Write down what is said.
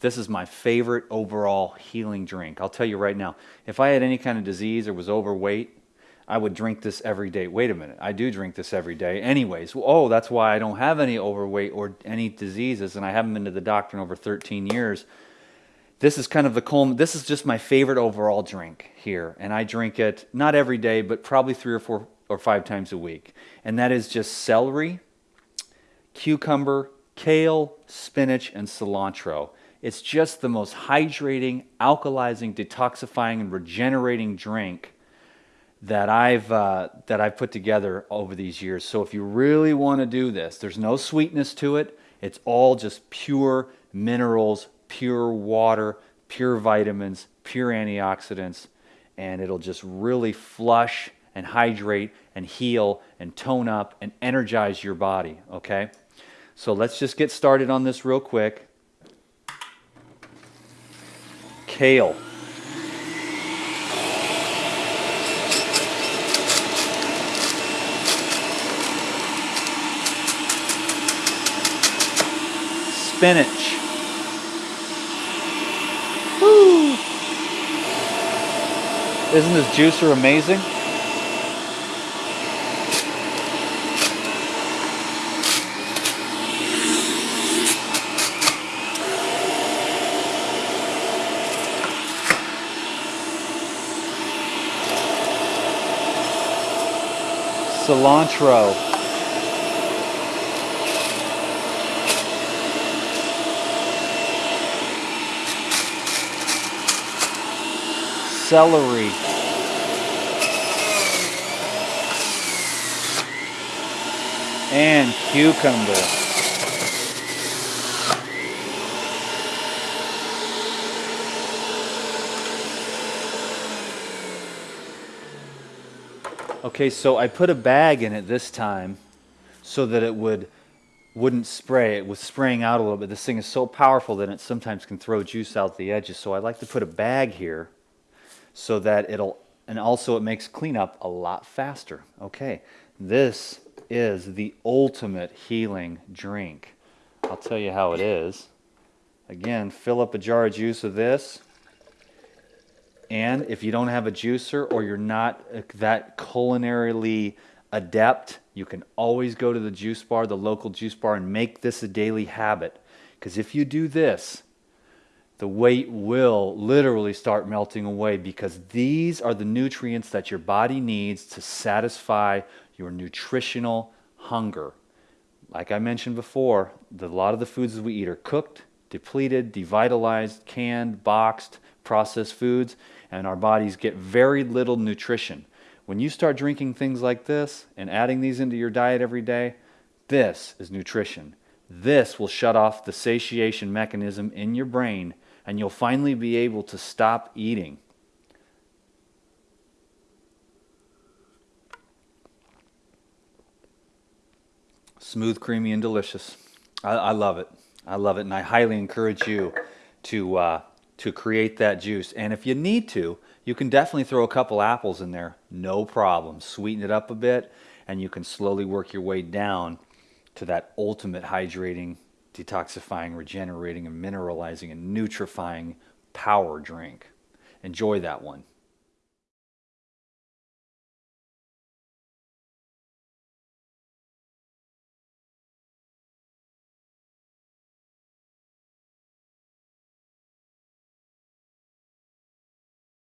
This is my favorite overall healing drink. I'll tell you right now, if I had any kind of disease or was overweight, I would drink this every day. Wait a minute, I do drink this every day. Anyways, oh, that's why I don't have any overweight or any diseases, and I haven't been to the doctor in over 13 years. This is kind of the culm. This is just my favorite overall drink here, and I drink it not every day, but probably three or four or five times a week. And that is just celery, cucumber, kale, spinach, and cilantro. It's just the most hydrating, alkalizing, detoxifying, and regenerating drink that I've uh, that I've put together over these years. So if you really want to do this, there's no sweetness to it. It's all just pure minerals, pure water, pure vitamins, pure antioxidants, and it'll just really flush and hydrate and heal and tone up and energize your body, okay? So let's just get started on this real quick. Kale. spinach. Woo! Isn't this juicer amazing? Cilantro. celery. And cucumber. Okay, so I put a bag in it this time so that it would wouldn't spray. It was spraying out a little bit. This thing is so powerful that it sometimes can throw juice out the edges. So I like to put a bag here so that it'll, and also it makes cleanup a lot faster. Okay, this is the ultimate healing drink. I'll tell you how it is. Again, fill up a jar of juice of this. And if you don't have a juicer or you're not uh, that culinarily adept, you can always go to the juice bar, the local juice bar, and make this a daily habit. Because if you do this, the weight will literally start melting away because these are the nutrients that your body needs to satisfy your nutritional hunger. Like I mentioned before, the, a lot of the foods that we eat are cooked, depleted, devitalized, canned, boxed, processed foods, and our bodies get very little nutrition. When you start drinking things like this and adding these into your diet every day, this is nutrition. This will shut off the satiation mechanism in your brain and you'll finally be able to stop eating. Smooth, creamy, and delicious. I, I, love it. I love it, and I highly encourage you to uh, to create that juice. And if you need to, you can definitely throw a couple apples in there, no problem. Sweeten it up a bit, and you can slowly work your way down to that ultimate hydrating detoxifying, regenerating, and mineralizing and nutrifying power drink. Enjoy that one.